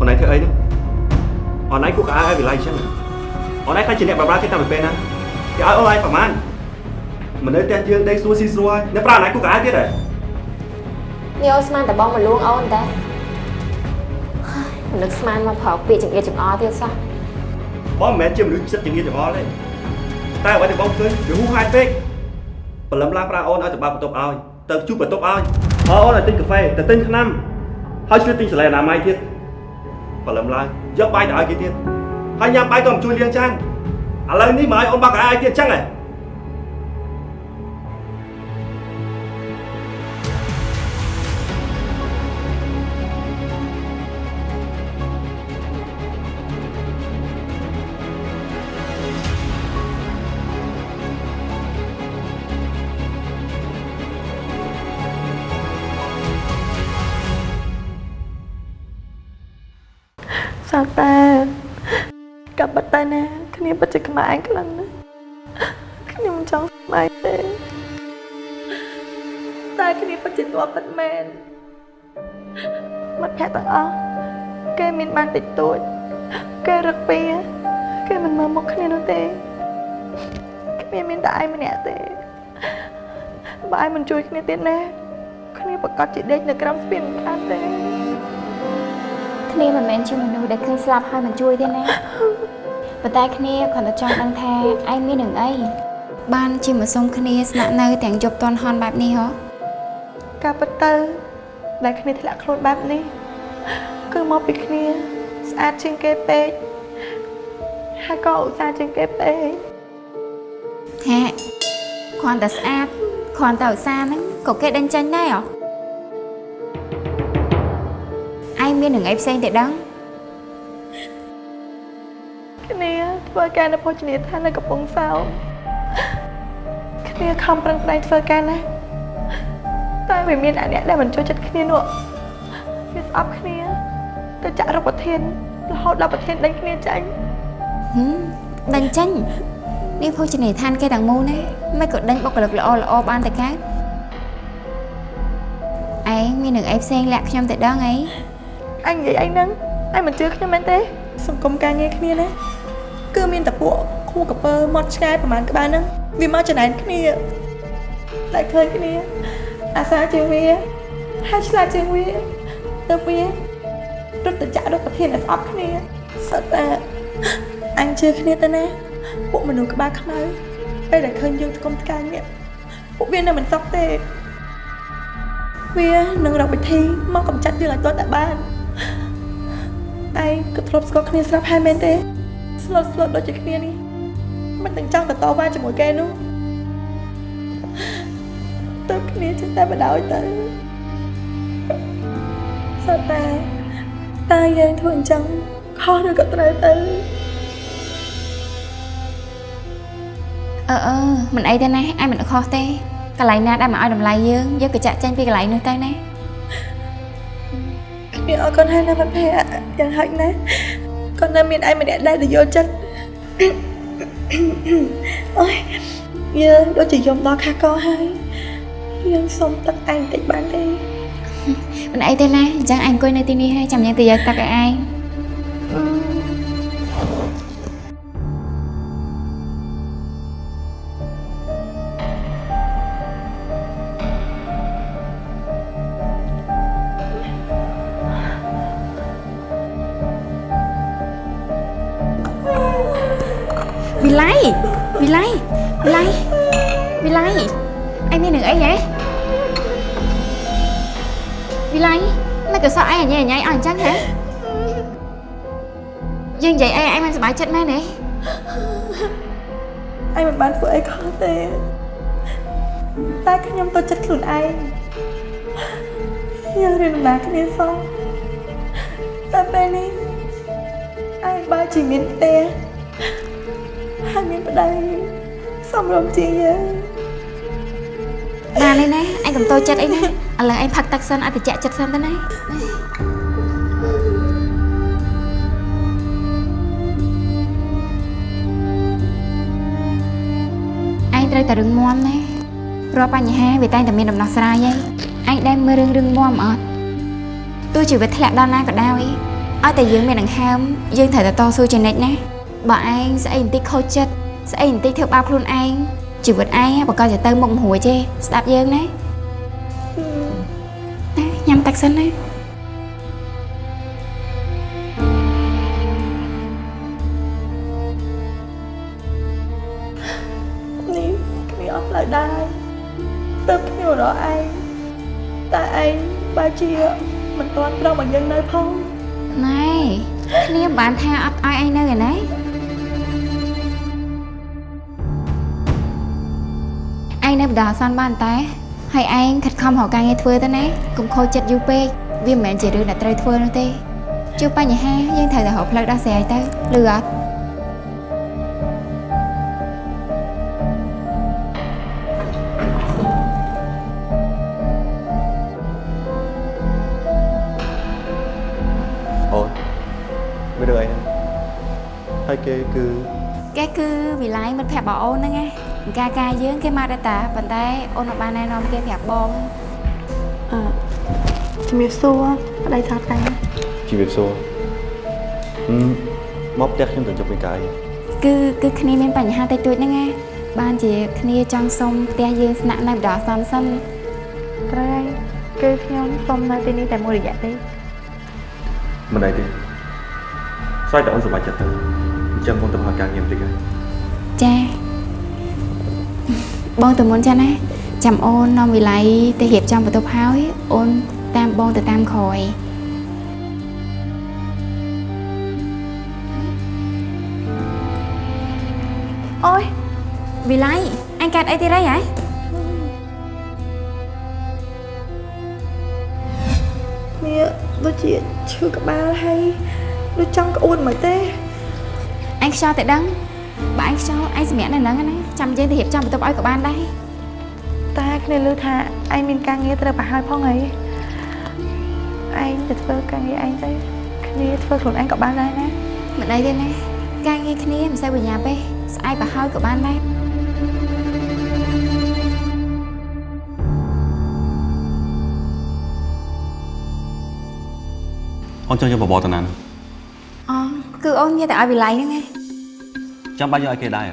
អូនឯងធ្វើអីហ្នឹងអូនឯងគួរកៅអៅឲ្យវិល័យអញ្ចឹងអូនឯងខ្លាចជាអ្នកបម្រើគេតាមពេលណាគេឲ្យអូនឯងប្រហែលមិននៅផ្ទះយើងដេកស្រួលស៊ីស្រួលហើយនៅប្រាណឯងគួរកៅអៅទៀតហ៎នេះអូនស្មានតែបងមកលួងអូនតែហើយមិននឹកស្មានមកប្រោកពាក្យចង្អៀតចង្អល់ទៀតសោះបងមិនមែនជាមនុស្សចិត្តចង្អៀតចង្អល់ទេតែអ្វីដែលបងឃើញវាហួសហេតុពេកព្រលឹមឡើងប្រាអូនឲ្យទៅបើកបន្ទប់ឲ្យទៅជួបបន្ទប់ឲ្យហើយអូនឲ្យទិញកាហ្វេទៅទិញថ្នាំហើយជួយទិញសលេអនាម័យទៀត ព្រលឹមឡើងយកបាយទៅឲ្យគេទៀតហើយញ៉ាំបាយក៏មិនជួយលាងចានឥឡូវនេះមកឲ្យអូនបើកកៅអៅឲ្យទៀតអញ្ចឹងហ៎ គ្នាពិតជាក្បែរខ្លាំងណាស់ខ្ញុំមិនចង់ស្បែកទេតែគ្នាពិតជាទាល់ពិតមែនមិត្តភក្តិទាំងអស់គេមានបានតិចតួចគេរឹកពីគេមិនមើលមុខគ្នានោះទេគ្មានមានតែឯងម្នាក់ទេបើឯងមិនជួយគ្នាទៀតណាគ្នាប្រកាសជាដេកនៅក្រោមស្ពានមិនខានទេគ្នាមិនមែនជាមនុស្សដែលឃើញស្លាប់ហើយមិនជួយទេណា ប៉ុន្តែគ្នាគ្រាន់តែចង់ដឹងថាឯងមាននឹងអីបានជាមកសុំគ្នាស្នាក់នៅទាំងយប់តន់ហន់បែបនេះហ៎ការពិតទៅដែលគ្នាធ្លាក់ខ្លួនបែបនេះគឺមកពីគ្នាស្អាតជាងគេពេកហើយក៏ឧស្សាហ៍ជាងគេពេកហាគ្រាន់តែស្អាតគ្រាន់តែឧស្សាហ៍ហ្នឹងក៏គេដេញចាញ់ដែរហ៎ឯងមាននឹងអីផ្សេងទេដឹង គ្នាធ្វើការនៅភោជនីយដ្ឋាននៅកំពង់សោមគ្នាខំប្រឹងប្រែងធ្វើការណាស់តែវាមានអាអ្នកដែលមិនចូលចិត្តគ្នានោះវាស្អប់គ្នាទៅចាក់រកប្រធានរហូតដល់ប្រធានដេញគ្នាចាញ់ហឹមដេញចាញ់នេះភោជនីយដ្ឋានគេទាំងមូលណាមិនក៏ដេញបុគ្គលិកល្អល្អបានតែកើតឯងមាននឹងអីផ្សេងលាក់ខ្ញុំទៅដឹងអីអញនិយាយអីហ្នឹងអញមិនជឿខ្ញុំមែនទេសង្គមការងារគ្នាណាគឺ មានតែពួកគូកពើមាត់ឆ្ងាយប្រហែលក្បាលហ្នឹងវាមកចំណែនគ្នាតែឃើញគ្នា អាសាជាងវាហើយឆ្លាតជាងវាទៅវារត់ទៅចាក់រកប្រធានឲ្យស្អប់គ្នាសត្វតែអញជឿគ្នាទៅណាពួកមនុស្សក្បាលខ្មៅពេលដែលឃើញយើងស្គមថ្កាយនេះពួកវានៅមិនសក់ទេវានឹងរកវិធីមកកម្ចាត់យើងឲ្យទាល់តែបានឯងក៏ធ្លាប់ស្គាល់គ្នាស្រាប់ហើយមែនទេ ស្លុតស្លុតដូចជាគ្នានេះមិនទាំងចង់ទៅតវ៉ាជាមួយគេនោះទៅគ្នាចេះតែបដ ாய் ទៅសត្វតែតើយើងធ្វើអញ្ចឹងខុសឬក៏ត្រូវទៅអឺអឺមិនអីទេណាឯងមិនខុសទេកន្លែងណាដែលមកឲ្យតម្លៃយើងយើងក៏ចាក់ចេញពីកន្លែងនោះទៅណាគ្នាអរគុណហើយណាមិត្តភក្តិយ៉ាងហោចណាស់ ក៏នៅមានឯងម្នាក់ដែរដែលយល់ចិត្តអូយយើងដូចជាយំដល់ខាកកហើយយើងសុំទឹកឯងបន្តិចបានទេមិនអីទេណាអញ្ចឹងឯងអង្គុយនៅទីនេះហើយចាំយើងទៅយកទឹកឲ្យឯង ននឹងអីហ៎វិល័យមិនក៏សក់ឯងអញញ៉ៃអស់អញ្ចឹងហ៎យើងនិយាយអីឯងមិនសប្បាយចិត្តមែនទេឯងមិនបានធ្វើអីខុសទេតែខ្ញុំទៅចិត្តខ្លួនឯងយើងរៀនដំណើរគ្នាសោះតែពេលនេះឯងបើជាមានផ្ទះហើយមានប្តីសំរុំជាងយើង បានទេណាឯងកុំតូចចិត្តអីណាឥឡូវឯងផឹកទឹកសិនឲ្យត្រជាក់ចិត្តសិនទៅណាឯងត្រូវតែរឹងមាំណារាល់បញ្ហាវាតែងតែមានដំណោះស្រាយឯងឯងដែលមើលរឿងរឹងមាំអត់ទោះជាវាធ្លាក់ដល់ណាក៏ដោយឲ្យតែយើងមានដង្ហើមយើងត្រូវតែតស៊ូជានិច្ចណាបើឯងស្អីបន្តិចខូចចិត្តស្អីបន្តិចធ្វើបាបខ្លួនឯង ជីវិតឯងបើក៏จะទៅមុខមិនរួចទេស្ដាប់យើងណាណាញ៉ាំទឹកសិនណានេះគ្នាអត់ផ្លូវដែរទៅគ្នារកឯងតែឯងបើជាមិនទាន់ព្រមឲ្យយើងនៅផងណែគ្នាមិនបានថាអត់ឲ្យឯងនៅឯណា នៅបដាអសន្នបានតែហើយឯងខិតខំរកការងារធ្វើទៅណាកុំខូចចិត្តយូរពេកវាមិនមែនជារឿងដែលត្រូវធ្វើនោះទេជួបបញ្ហាយើងត្រូវតែរកផ្លូវដោះស្រាយទៅលឺអត់អូនមានរឿងអីហ្នឹងហើយគេគឺគេគឺវិល័យមិត្តភក្តិបងអូនហ្នឹងឯង ការការយើងគេមកដែរតាប៉ុន្តែអូនអត់បានណែនាំគេប្រាប់បងអឺជំរាបសួរប្តីថាតែជីវិតសួរហឹមមកផ្ទះខ្ញុំទៅជប់មានកាយគឺគឺគ្នាមានបញ្ហាតិចតួចហ្នឹងឯងបានជាគ្នាចង់សុំផ្ទះយើងស្នាក់នៅបដាអសន្នសិនត្រូវហើយគឺខ្ញុំសុំនៅទីនេះតែមួយរយៈទេមិនអីទេស្រ័យតែអូនសម្រេចចិត្តទៅអញ្ចឹងអូនទៅហៅការងារបន្តិចហើយចា បងទៅមុនចាណាចាំអូននាំវិល័យទៅរៀបចំបន្ទប់ហើយអូនតាមបងទៅតាមក្រោយអូយវិល័យអញកាត់អីទៀតហើយហ៎គ្នាដូចជាឈឺក្បាលហើយដូចចង់ក្អួតមកទេអញខ្យល់តែដឹង បើអញខ្យល់អញសម្រាប់នៅហ្នឹងណាចាំយើងទៅរៀបចំបន្ទប់ឲ្យក៏បានដែរតែគ្នាឮថាឯងមានការងារត្រូវប្រហើយផងអីឯងទៅធ្វើការងារឯងទៅគ្នាធ្វើខ្លួនឯងក៏បានដែរណាមិនអីទេណាការងារគ្នាមិនសូវបញ្ញាទេស្អែកបើហើយក៏បានដែរអូនចង់យកបបរតាណានអូគឺអូនមានតែឲ្យវិល័យហ្នឹងឯង ចាំបាច់យកឲ្យគេដែរ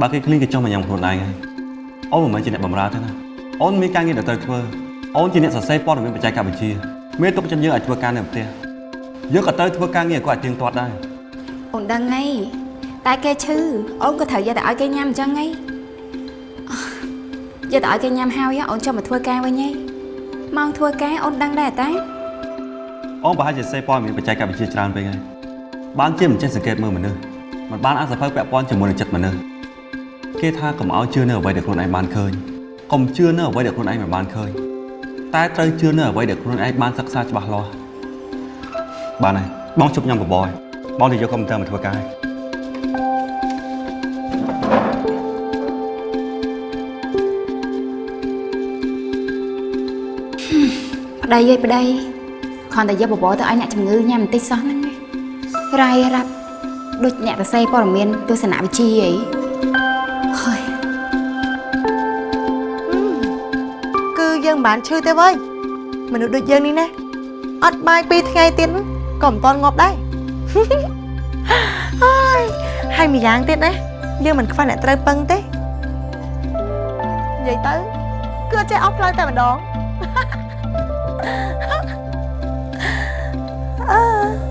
បើគេឃ្លីនគេចង់មកញ៉ាំខ្លួនឯងហើយអូនមិនមែនជាអ្នកបម្រើទេណាអូនមានការងារដែលត្រូវធ្វើអូនជាអ្នកសរសេរព័ត៌មានបច្ចេកវិទ្យាមានទុកចិត្តយើងឲ្យធ្វើការនៅផ្ទះយើងក៏ត្រូវធ្វើការងារគាត់ឲ្យទៀងទាត់ដែរអូនដឹងហីតែគេឈឺអូនក៏ត្រូវយកតែឲ្យគេញ៉ាំអញ្ចឹងហីយកតែឲ្យគេញ៉ាំហើយអូនចុះមកធ្វើការវិញហីម៉ោងធ្វើការអូនដឹងដែរតាអូនប្រហែលជាសេព័ត៌មានបច្ចេកវិទ្យាច្រើនពេកហើយបានជាមិនចេះសង្កេតមើលមនុស្ស មិនបានអាសភៅពាក់ព័ន្ធជាមួយនឹងចិត្តមនុស្សគេថាកុំឲ្យជឿនៅអ្វីដែលខ្លួនឯងបានឃើញកុំជឿនៅអ្វីដែលខ្លួនឯងមិនបានឃើញតែត្រូវជឿនៅអ្វីដែលខ្លួនឯងបានសិក្សាច្បាស់លាស់បានហើយបងជប់ញ៉ាំបបរហើយបងទៅយកកុំព្យូទ័រមកធ្វើការហើយប្តីអើយប្តីគ្រាន់តែយកបបរទៅឲ្យអ្នកជំងឺញ៉ាំបន្តិចសោះហ្នឹងឯងរាយរាប់ ដូចអ្នកសរសេរព័ត៌មានទស្សនវិជ្ជាអីហើយគឺយើងមិនបានឈឺទេវើយមនុស្សដូចយើងនេះណាអត់បាយពីរថ្ងៃទៀតក៏មិនតន់ងាប់ដែរហើយហើយម្យ៉ាងទៀតណាយើងមិនខ្វះអ្នកត្រូវពឹងទេនិយាយទៅគឺអត់ចេះអស់ផ្លូវតែម្ដងអឺអឺ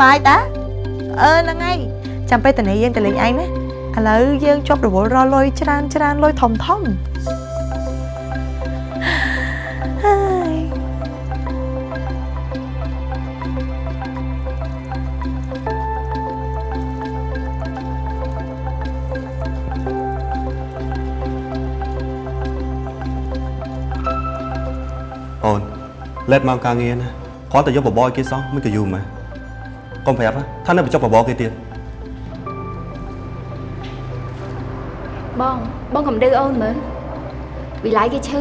ប្បាយតាអឺហ្នឹងហើយចាំពេលតនេះយើងទៅលេងឯងណាឥឡូវយើងជាប់រវល់រលុយច្រើនច្រើនលុយធំធំហើយអូនលេតមកការងារណាគ្រាន់តែយកបបរឲ្យគេសោះមិនក៏យូរម៉េច កុំប្រាប់ណាថានៅបញ្ចុះបបរគេទៀតបងបងកំដៅអូនមើលវិល័យគេឈឺ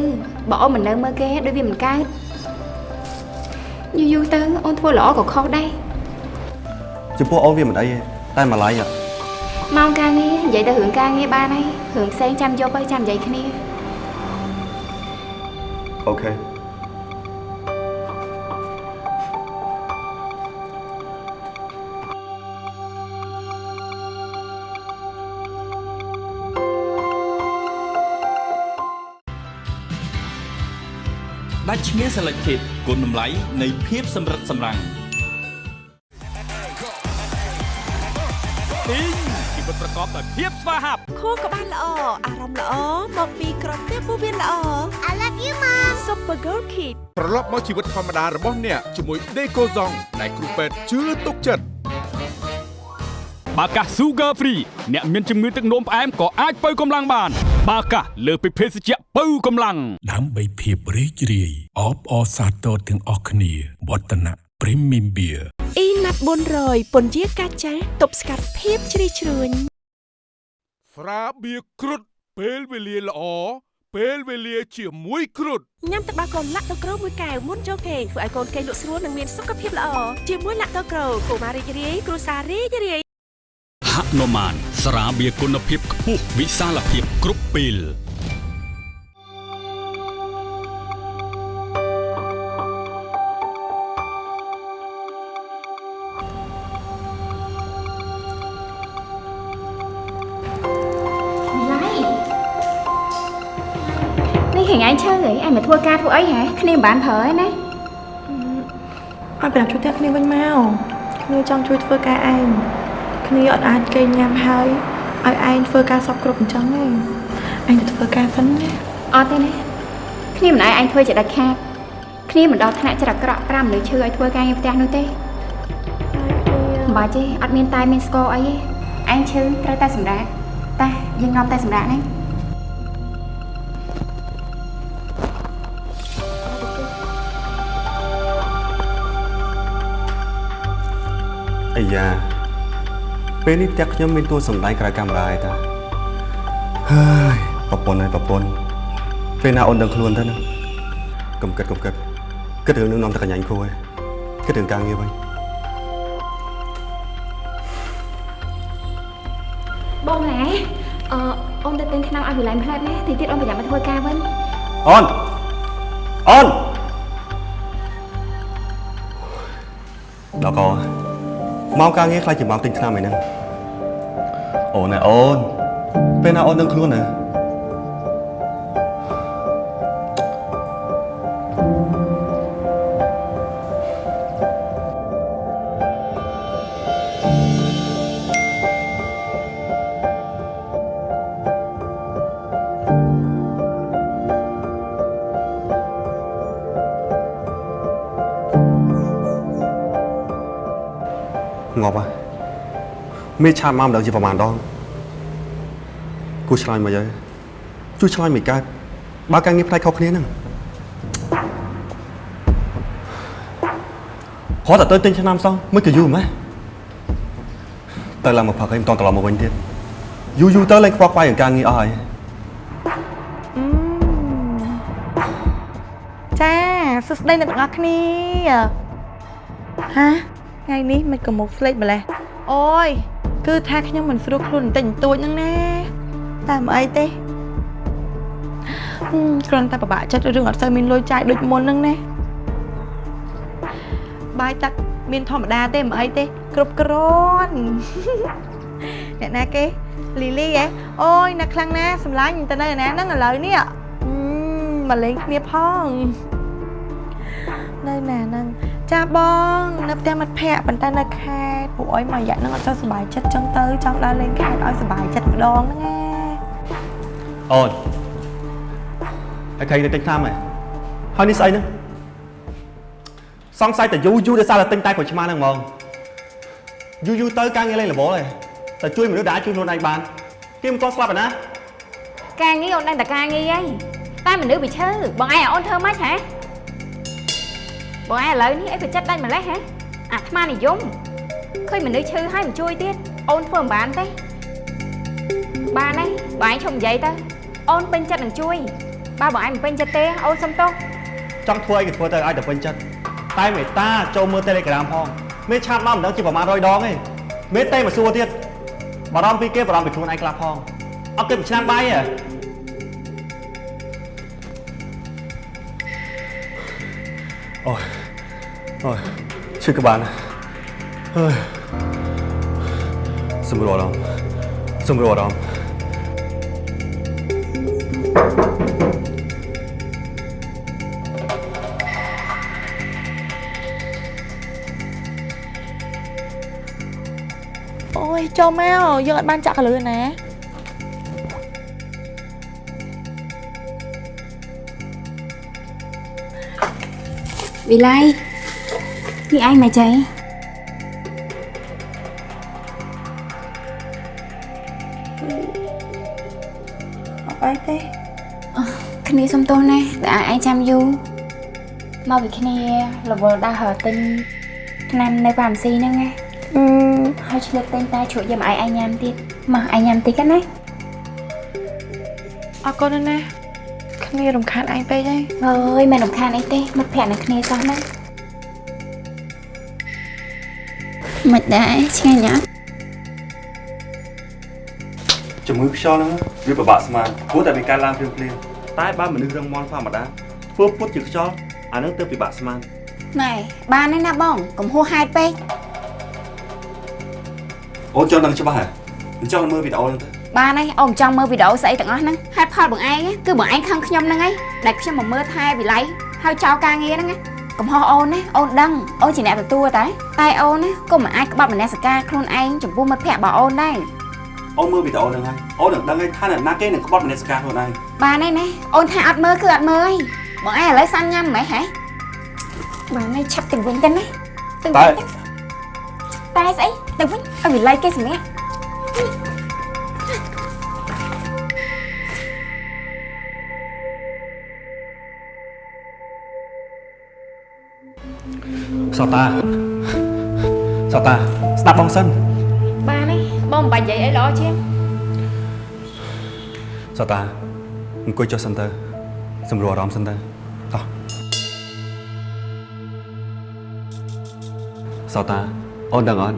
បើអូនមិននៅមើលគេដូចវាមិនកើតយូរយូរទៅអូនធ្វើល្អក៏ខុសដែរចំពោះអូនវាមិនអីទេតែម្លាយម៉ោងការងារនិយាយទៅរឿងការងារបានហើយរឿងផ្សេងចាំយកទៅចាំនិយាយគ្នាអូខេ ដាច់ឈ្មោះ Selected គុណតម្លៃនៃភាពសម្រិតសម្រាំងទីងជីវិតប្រកបដោយភាពស្វាហាប់ខួរក្បាលល្អអារម្មណ៍ល្អមកពីក្រពះពោះវៀនល្អ I love you mom Super Girl Kid ត្រឡប់មកជីវិតធម្មតារបស់អ្នកជាមួយ Decoson ដែលគ្រូពេទ្យជឿទុកចិត្តបាកាស Sugar Free អ្នកមានជំងឺទឹកនោមផ្អែមក៏អាចបើកម្លាំងបាន បាកាសលើសពីភេសជ្ជៈបើកម្លាំងដើម្បីភាពរីករាយអបអរសាទរទាំងអស់គ្នាវឌ្ឍនៈ Premium Beer អ៊ីណាត់400ពន្យាកាចាស់ទប់ស្កាត់ភាពជ្រីជ្រួញស្រាបៀរគ្រុតពេលវេលាល្អពេលវេលាជាមួយគ្រុតញ៉ាំទឹកដោះគោលាក់ដូក្រូមួយកែវមុនចូលគេងធ្វើឲ្យកូនគេងលក់ស្រួលនិងមានសុខភាពល្អជាមួយលាក់ដូក្រូកុមាររីករាយគ្រួសាររីករាយ ហនុមាន ស្រាបៀរគុណភាពខ្ពស់វិសាលភាពគ្រប់ពេលឡៃនេះហេងឯងឈើអីឯងមកធ្វើការធ្វើអីហ៎គ្នាមិនបានប្រើឯណាអត់ប្រជួយតែគ្នាវិញមកគ្នាចង់ជួយធ្វើការឯង គ្នាអត់អាចគេញ៉ាំហើយឲ្យឯងធ្វើការសពគ្រប់អញ្ចឹងទេឯងទៅធ្វើការសិនណាអត់ទេណាគ្នាមិនឲ្យឯងធ្វើជាដាច់ខាតគ្នាមិនដល់ថ្នាក់ច្រកក្រក់ប្រាំមនុស្សឈឺឲ្យធ្វើការងារផ្ទះនោះទេមិនបាច់ទេអត់មានតែមានស្គរអីទេឯងឈឺត្រូវតែសម្រាប់តាយើងនាំតែសម្រាប់ហ្នឹងអាយ៉ា ពេលនេះផ្ទះខ្ញុំមានតួសម្ដែងក្រៅកាមេរ៉ាឯតាហើយប្រពន្ធហើយប្រពន្ធពេលណាអូនដឹងខ្លួនទៅណាកុំគិតកុំគិតគិតរឿងនឹងនាំតែកញ្ញាញ់គ្រូឯងគិតរឿងការងារវិញបងហ៎អឺអូនទៅទិញថ្នាំឲ្យវិល័យផ្លែតណាទីទៀតអូនប្រយ័ត្នមកធ្វើការវិញអូនអូនដល់ក ម៉ោងការងារខ្លាចជាម៉ោងទិញថ្នាំឯហ្នឹងអូនណែអូនពេលណាអូនដឹងខ្លួនណា មេឆាតមកម្ដងជាប្រហែលដងគួរឆ្លើយមកយើជួយឆ្លើយមិនកើតបើការងារផ្នែកខុសគ្នាហ្នឹងគាត់តែទៅទិញឆ្នាំសោះមិនក៏យូរម៉េះទៅឡើងមកផឹកឲ្យមិនតន់ត្រឡប់មកវិញទៀតយូរយូរទៅឡើងខ្វល់ខ្វាយនឹងការងារអស់ហើយចាសួស្តីអ្នកទាំងអស់គ្នាហាថ្ងៃនេះមិនក៏មកស្លេកម្លេះអូយ គឺថាខ្ញុំមិនស្រួលខ្លួនបន្តិចបន្តួចហ្នឹងណាតែមិនអីទេហឹមគ្រាន់តែពិបាកចិត្តរឿងអត់សូវមានលុយចាយដូចមុនហ្នឹងណាបាយទឹកមានធម្មតាទេមិនអីទេ គ្រប់គ្រាន់អ្នកណាគេលីលីហ៎អូយអ្នកខ្លាំងណាសម្លាញ់ទៅនៅឯណាហ្នឹងឥឡូវនេះហឹមមកលេងគ្នាផង នៅណាហ្នឹងចាបងនៅផ្ទះមិត្តភ័ក្តិប៉ុន្តែនៅខេត្តពួកអុយមួយរយៈហ្នឹងអត់ចង់សុបាយចិត្តចឹងទៅចង់ដើរលេងខេត្តឲ្យសុបាយចិត្តម្ដងហ្នឹងណាអូនហើយឃើញទៅទិញថ្នាំហ៎ហើយនេះស្អីហ្នឹងសង្ស័យតែយូរយូរដោយសារតែទិញតែក្រូចឆ្មាហ្នឹងហ្មងយូរយូរទៅការងារលេងរវល់ហើយតែជួយមនុស្សដែលអាចជួយខ្លួនឯងបានគេមិនទាន់ស្លាប់ឯណាការងារអូនដឹងតែការងារអីតែមនុស្សវាឈឺបងឯងឲ្យអូនធ្វើម៉េចហ៎ បងឯងឥឡូវនេះអីក៏ចិត្តដាច់ម្លេះហ៎អាថ្មនិយមឃើញមនុស្សឈឺហើយមិនជួយទៀតអូនធ្វើមិនបានទេបានទេបងឯងឈប់និយាយទៅអូនពេញចិត្តនឹងជួយបើបងឯងមិនពេញចិត្តទេអូនសុំទោសចង់ធ្វើអីក៏ធ្វើទៅឲ្យតែពេញចិត្តតែមេតាចូលមើល Telegram ផងមេឆាតមកមិនដឹងជាប្រហែល100ដងទេមេតែមកសួរទៀតបារម្ភពីគេបារម្ភពីខ្លួនឯងខ្លះផងអត់គិតមួយឆ្នាំបាយទេអូយ អូយឈឺក្បាលណាស់ហើយសម្រួលអារម្មណ៍សម្រួលអារម្មណ៍អូយចូលមកយើងអត់បានចាក់កលឿនណាវិល័យ នេះឯងមកចៃអត់អីទេគ្នាសុំទោសណាដែលឲ្យឯងចាំយូរមកពីគ្នារវល់ដើរហើរទិញឆ្នាំនៅផាមស៊ីហ្នឹងណាអឺហើយឆ្លៀតទិញតែជ្រក់យកមកឲ្យឯងញ៉ាំទៀតមកឯងញ៉ាំតិចណាអរគុណណាស់គ្នារំខានឯងពេកហើយអើយមិនរំខានអីទេមិត្តភក្តិនឹងគ្នាសោះណា មិនដែរឆ្ងាញ់អត់ជំងឺខ្យល់ហ្នឹងវាពិបាកស្មានព្រោះតែវាកើតឡើងភ្លាមភ្លាមតែបើមនុស្សរឹងមាំធម្មតាធ្វើពុតជាខ្យល់អាហ្នឹងទៅពិបាកស្មានណែបានហើយណាបងកុំហួសហេតុពេកអូនចង់ដឹងច្បាស់ហ៎អញ្ចឹងមើលវីដេអូហ្នឹងទៅបានហើយអូនចង់មើលវីដេអូស្អីទាំងអស់ហ្នឹងហេតុផលបងឯងគឺបងឯងខឹងខ្ញុំហ្នឹងឯងដែលខ្ញុំមកមើលថែវិល័យហើយចោលការងារហ្នឹងណា កំហុសអូនណាអូនដឹងអូនជាអ្នកទទួលតែតែអូនណាក៏មិនអាចក្បត់មនសិការខ្លួនឯងចំពោះមិត្តភក្តិរបស់អូនដែរអូនមើលវីដេអូហ្នឹងហើយអូននឹងដឹងហើយថាអ្នកណាគេនឹងក្បត់មនសិការខ្លួនឯងបានហើយណាអូនថាអត់មើលគឺអត់មើលហើយបងឯងឥឡូវសាន់ញ៉ាំមិនហ៎បានហើយឆាប់ទៅវិញទៅណាទៅតែវិញទៅតែស្អីទៅវិញឲ្យវិល័យគេសម្រាប់ សតាសតាស្ដាប់បងសិនបានហើយបងមិនបាច់និយាយអីល្អជាងសតាអង្គុយចុះសិនទៅសម្រួលអារម្មណ៍សិនទៅតោះសតាអូនដឹងអត់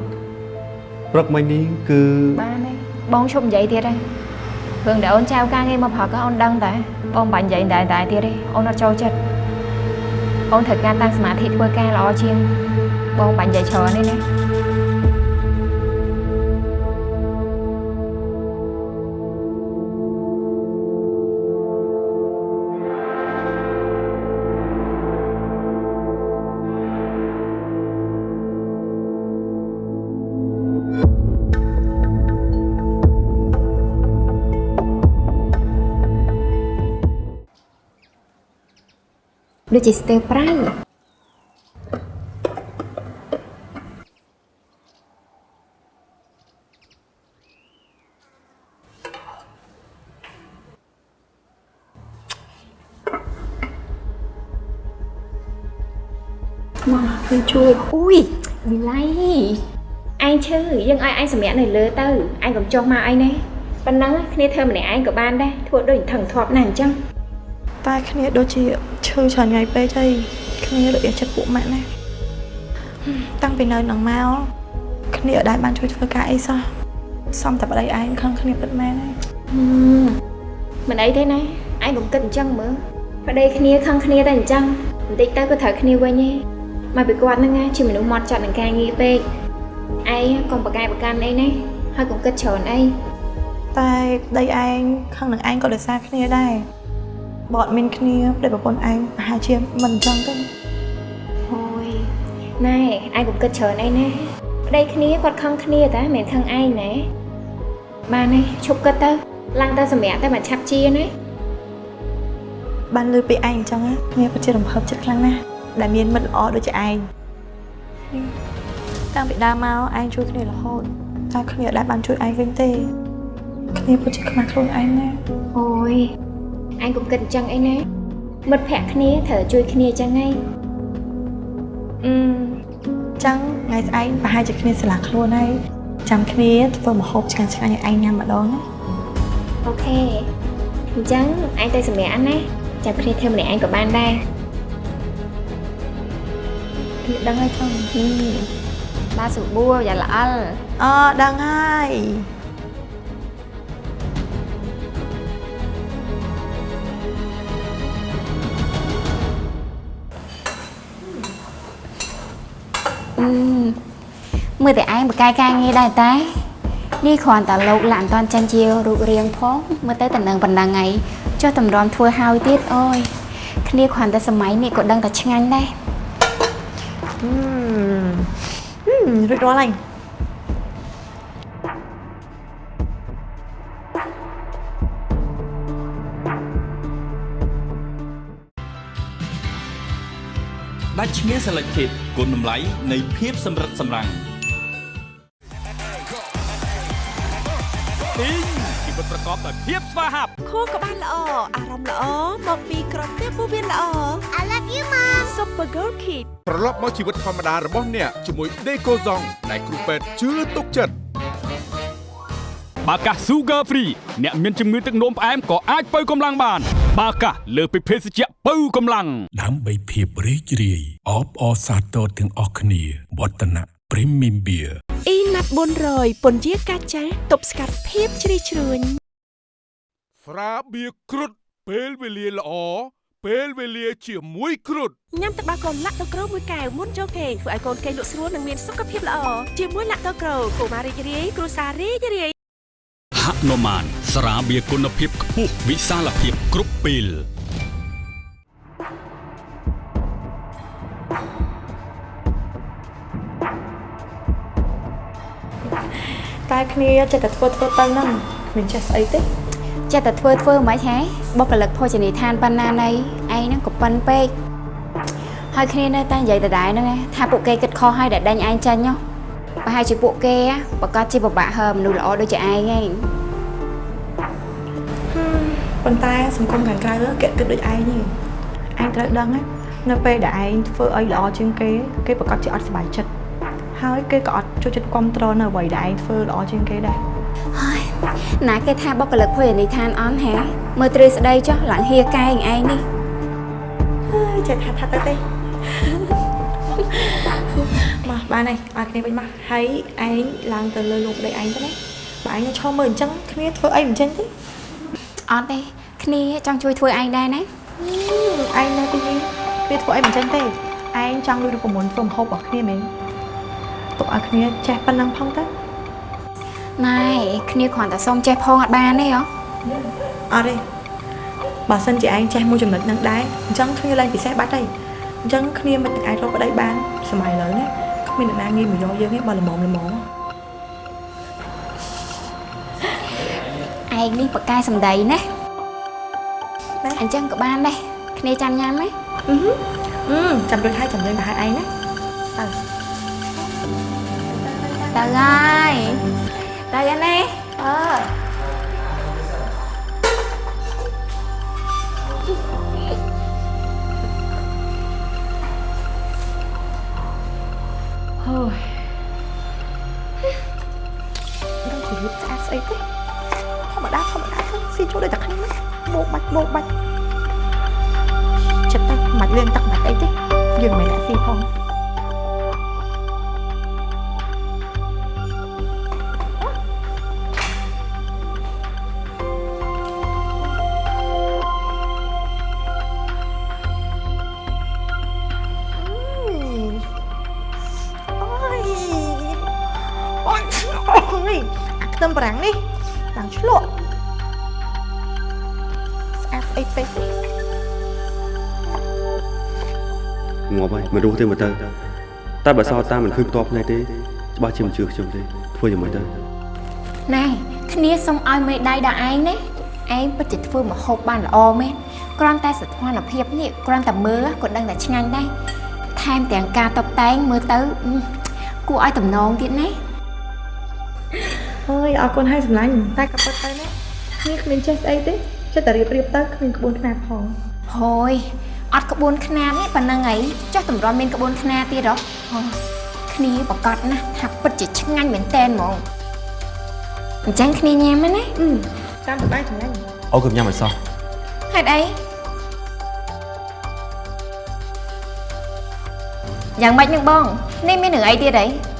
ព្រឹកមិញនេះគឺបានហើយបងឈប់និយាយទៀតហើយរឿងដែលអូនចៅការងារមកប្រកអូនដឹងតែបងមិនបាច់និយាយតែតែទៀតទេអូនអត់ចូលចិត្ត អូនត្រូវការតាំងសមាធិធ្វើការល្អជាងបងមិនបាច់និយាយច្រើនទេណា ដូចជាស្ទើប្រៃមកគឺជួយអ៊ុយវិល័យឯងឈឺយើងឲ្យឯងសម្រាប់នៅលើទៅឯងកុំចុះមកអីណាប៉ុណ្ណឹងគ្នាធ្វើម្នាក់ឯងក៏បានដែរធ្វើដូចថឹងធាប់ណាស់អញ្ចឹងតែគ្នាដូចជា ឈឺច្រើនថ្ងៃពេកហើយគ្នាលក់ចិត្តពួកម៉ាក់ណាតាំងពីនៅនឹងមកគ្នាអត់ដែលបានជួយធ្វើការអីសោះសំតែប្តីឯងខឹងគ្នាពិតមែនហើយហឹមមិនអីទេណាឯងកុំគិតអញ្ចឹងមើលប្តីគ្នាខឹងគ្នាតែអញ្ចឹងបន្តិចទៅក៏ត្រូវគ្នាវិញឯងមកពីគាត់ហ្នឹងណាជាមនុស្សម៉ត់ចត់នឹងការងារពេកឯងកុំប្រកែកប្រកាន់អីណាហើយកុំគិតច្រើនអីតែប្តីឯងខឹងនឹងឯងក៏ដោយសារគ្នាដែរ បើអត់មានគ្នាប្តីប្រពន្ធឯងប្រហែលជាមិនអញ្ចឹងទេអូយណែឯងកុំគិតច្រើនអីណាប្តីគ្នាគាត់ខឹងគ្នាតែមិនមែនខឹងឯងណាបានទេឈប់គិតទៅឡើងទៅសម្រាប់ទៅមកឆាប់ជាណាបានលើពីឯងអញ្ចឹងណាគ្នាពិតជារំភើបចិត្តខ្លាំងណាស់ដែលមានមិត្តល្អដូចជាឯងតាំងពីដើមមកឯងជួយគ្នារហូតតែគ្នាអត់ដែលបានជួយឯងវិញទេគ្នាពិតជាខ្មាស់ខ្លួនឯងណាអូយ ឯងកុំគិតអញ្ចឹងអីណាមិត្តភក្តិគ្នាត្រូវជួយគ្នាអញ្ចឹងហីអឺចឹងថ្ងៃស្អែកប្រហែលជាគ្នាស្រឡះខ្លួនហើយចាំគ្នាធ្វើម្ហូបឆ្ងាញ់ឆ្ងាញ់ឲ្យឯងញ៉ាំម្ដងណាអូខេអញ្ចឹងឯងទៅសម្រាប់ណាចាំគ្នាធ្វើម្នាក់ឯងក៏បានដែរគ្នាដឹងហើយចឹងហឹមបាទសុបួរយ៉ាល្អិលអដឹងហើយ មើលតែឯងបកកាយការងារដែរតែនេះគ្រាន់តែលោកឡានអត់តាន់ចាញ់ជារូបរាងផងមើលទៅតំណឹងប៉ុណ្ណឹងឯងចុះតម្រាំធ្វើហើយទៀតអូយគ្នាគ្រាន់តែសម័យនេះក៏ដឹងតែឆ្ងាញ់ដែរហឹមហឹមរួចរាល់ហើយដាច់ឈ្មោះ Selected គុណតម្លៃនៃភាពសម្រិតសម្រាំង កបដោយភាពស្វាហាប់ខួរក្បាលល្អអារម្មណ៍ល្អមកពីក្រពះពោះវៀនល្អ I love you mom Super Girl Kid ត្រឡប់មកជីវិតធម្មតារបស់អ្នកជាមួយ Decoson ដែលគ្រូពេទ្យជឿទុកចិត្តបាកា Sugar Free អ្នកមានជំងឺទឹកនោមផ្អែមក៏អាចបើកម្លាំងបាន បាកាលើសពីភេសជ្ជៈបើកម្លាំងដើម្បីភាពរីករាយអបអរសាទរទាំងអស់គ្នាវឌ្ឍនៈ Premium Beer អ៊ីណាត់400ពន្យាកាចាស់ទប់ស្កាត់ភាពជ្រីជ្រួញ ស្រាបៀរគ្រុតពេលវេលាល្អពេលវេលាជាមួយគ្រុតញ៉ាំទឹកដោះគោឡាក់ដូក្រូមួយកែវមុនចូលគេងធ្វើឲ្យកូនគេងលក់ស្រួលនិងមានសុខភាពល្អជាមួយឡាក់ដូក្រូកុមាររីករាយគ្រួសាររីករាយហនុមានស្រាបៀរគុណភាពខ្ពស់វិសាលភាពគ្រប់ពេលតែគ្នាចិត្តតែធ្វើធ្វើទៅហ្នឹងគ្មានចេះស្អីទេ ចិត្តតែធ្វើធ្វើមិនហ៎បុគ្គលិកភោជនីយដ្ឋានប៉ុណ្ណាណីឯងហ្នឹងក៏ប៉ិនពេកហើយគ្នានៅតែនិយាយដដែលហ្នឹងឯងថាពួកគេគិតខុសហើយដែលដេញឯងចាញ់ហ៎ប្រហែលជាពួកគេប្រកាសជាពិបាកហើមនុស្សល្អដូចជាឯងឯងប៉ុន្តែសង្គមខាងក្រៅគេគិតដូចឯងទេឯងត្រូវដឹងណានៅពេលដែលឯងធ្វើអីល្អជាងគេគេប្រកាសជាអត់សប្បាយចិត្តហើយគេក៏អត់ចូលចិត្តគ្រប់គ្រងនៅអ្វីដែលឯងធ្វើល្អជាងគេដែរ ហើយណាគេថាបុគ្គលិកភោជនីយដ្ឋានអន់ហ៎មើលទ្រឹស្ដីចុះឡើងហៀកែងឯងនេះហើយចេះថាថាទៅទេមកបានហើយឲ្យគ្នាវិញមកហើយឯងឡើងទៅលើលោកប្តីឯងទៅណាបើឯងឈរមើលអញ្ចឹងគ្នាធ្វើអីមិនចេញទេអត់ទេគ្នាចង់ជួយធ្វើឯងដែរណាឯងនៅទីនេះគ្នាធ្វើអីមិនចេញទេឯងចង់លួចរូបមន្តធ្វើម្ហូបរបស់គ្នាមែនទុកឲ្យគ្នាចេះប៉ុណ្ណឹងផងទៅ ណែគ្នាគ្រាន់តែសុំចេះផងអត់បានទេហ៎អត់ទេបើសិនជាឯងចេះមួយចំណុចហ្នឹងដែរអញ្ចឹងគ្នាឡើងពិសេសបាត់ហើយអញ្ចឹងគ្នាមិនអាចរកប្តីបានសម័យឥឡូវណាគ្មានអ្នកណាងាយមកយកយើងទេបើល្មមល្មមឯងនេះបកកែសំដីណាអញ្ចឹងក៏បានដែរគ្នាចាំញ៉ាំណាអឺអឺចាំរួចហើយចាំយើងទៅហៅឯងណាទៅទៅហើយ ទៅឯណាអឺហើយដល់ជារៀបស្អាតស្អីទេធម្មតាធម្មតាទៅស៊ីចូលដូចតែគ្នាបោកបាច់បោ អាខ្ទឹមបារាំងនេះឡើងឆ្លក់ស្អាតស្អីពេកទេងាប់ហើយមិនរស់ទេមើលទៅតែបើសោតតាមមិនឃើញផ្ទាល់ភ្នែកទេច្បាស់ជាមិនជឿខ្ញុំទេធ្វើយ៉ាងម៉េចទៅណែគ្នាសុំឲ្យមេដៃដល់ឯងណាឯងពិតជាធ្វើម្ហូបបានល្អមែនគ្រាន់តែសធនភាពនេះគ្រាន់តែមើលក៏ដឹងតែឆ្ងាញ់ដែរថែមទាំងការតុបតែងមើលទៅអឺគួរឲ្យតំណងទៀតណា អើយអរគុណហើយសម្លាញ់តែក៏ពិតទៅណានេះគ្មានចេះស្អីទេចិត្តតែរៀបរៀបទៅគ្មានក្បួនខ្នាតផងហូយអត់ក្បួនខ្នាតនេះប៉ុណ្ណឹងអីចុះតម្រាំមានក្បួនខ្នាតទៀតហ៎អូគ្នាប្រកាសណាស់ថាពិតជាឆ្ងាញ់មែនតែនហ្មងអញ្ចឹងគ្នាញ៉ាំណាអឺចាំទៅដែរសម្លាញ់អូគឺញ៉ាំឲ្យសោះហេតុអីយ៉ាងម៉េចនឹងបងនេះមានរឿងអីទៀតអី